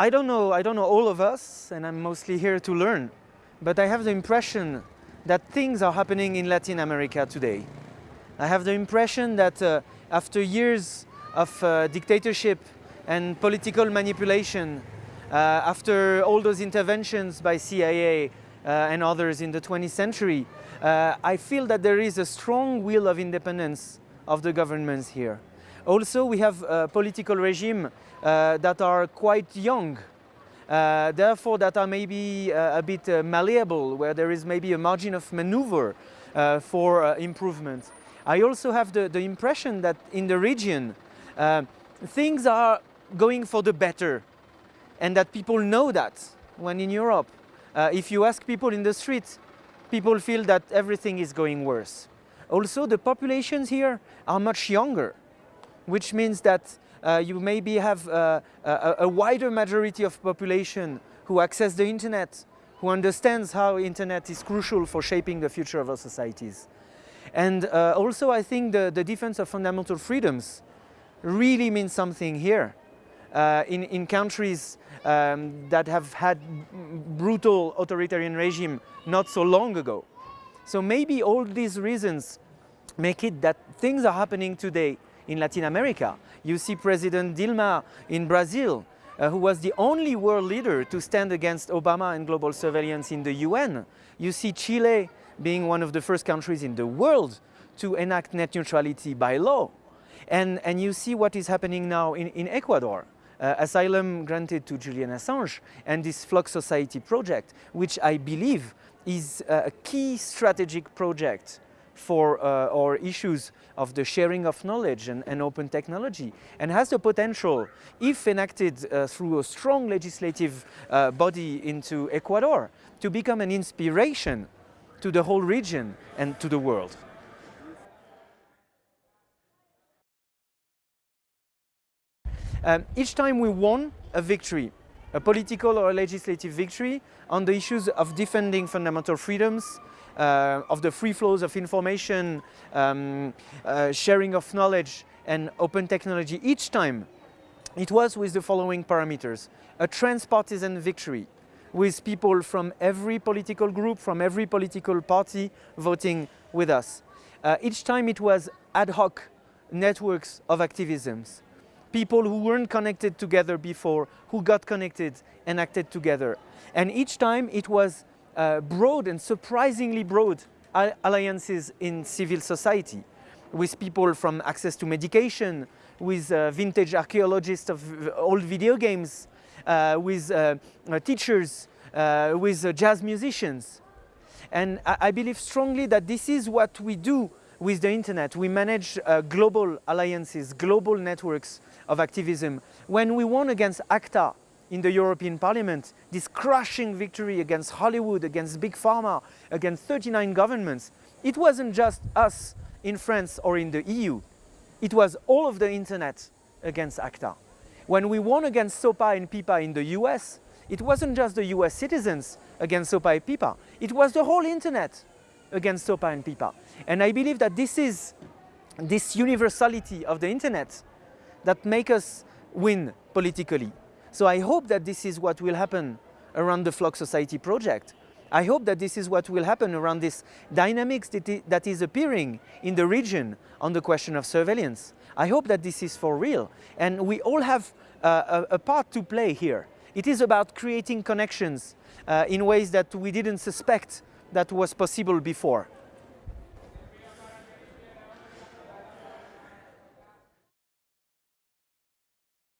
I don't know, I don't know all of us, and I'm mostly here to learn, but I have the impression that things are happening in Latin America today. I have the impression that uh, after years of uh, dictatorship and political manipulation, uh, after all those interventions by CIA uh, and others in the 20th century, uh, I feel that there is a strong will of independence of the governments here. Also, we have a political regime uh, that are quite young, uh, therefore that are maybe uh, a bit uh, malleable, where there is maybe a margin of maneuver uh, for uh, improvement. I also have the, the, impression that in the region, things are going for the better, and that people know that, when in Europe, if you ask people in the streets, people feel that everything is going worse. Also, the populations here are much younger which means that uh, you maybe have uh, a, a, wider majority of population who access the internet, who understands how internet is crucial for shaping the future of our societies. And uh, also I think the, the defense of fundamental freedoms really means something here. Uh, in, in countries um, that have had brutal authoritarian regime not so long ago. So maybe all these reasons make it that things are happening today in Latin America. You see President Dilma in Brazil, uh, who was the only world leader to stand against Obama and global surveillance in the UN. You see Chile being one of the first countries in the world to enact net neutrality by law. And, and you see what is happening now in, in Ecuador. Uh, asylum granted to Julian Assange and this FLOK Society project, which I believe is a key strategic project for uh, our issues of the sharing of knowledge and, and, open technology and has the potential, if enacted uh, through a strong legislative uh, body into Ecuador, to become an inspiration to the whole region and to the world. Um, each time we won a victory, a political or a legislative victory on the issues of defending fundamental freedoms, uh, of the free flows of information, um, uh, sharing of knowledge and open technology each time it was with the following parameters. A transpartisan victory with people from every political group, from every political party voting with us. Uh, each time it was ad hoc networks of activisms. People who weren't connected together before, who got connected and acted together. And each time it was uh, broad and surprisingly broad alliances in civil society with people from access to medication, with uh, vintage archaeologists of old video games, uh, with uh, uh teachers, uh, with uh, jazz musicians. And I, I, believe strongly that this is what we do with the internet. We manage uh, global alliances, global networks of activism. When we won against ACTA, in the European Parliament, this crushing victory against Hollywood, against Big Pharma, against 39 governments, it wasn't just us in France or in the EU. It was all of the internet against ACTA. When we won against SOPA and PIPA in the US, it wasn't just the US citizens against SOPA and PIPA, it was the whole internet against SOPA and PIPA. And I believe that this is this universality of the internet that make us win politically. So I hope that this is what will happen around the FLOK Society project. I hope that this is what will happen around this dynamics that is appearing in the region on the question of surveillance. I hope that this is for real. And we all have uh, a, a, part to play here. It is about creating connections uh, in ways that we didn't suspect that was possible before.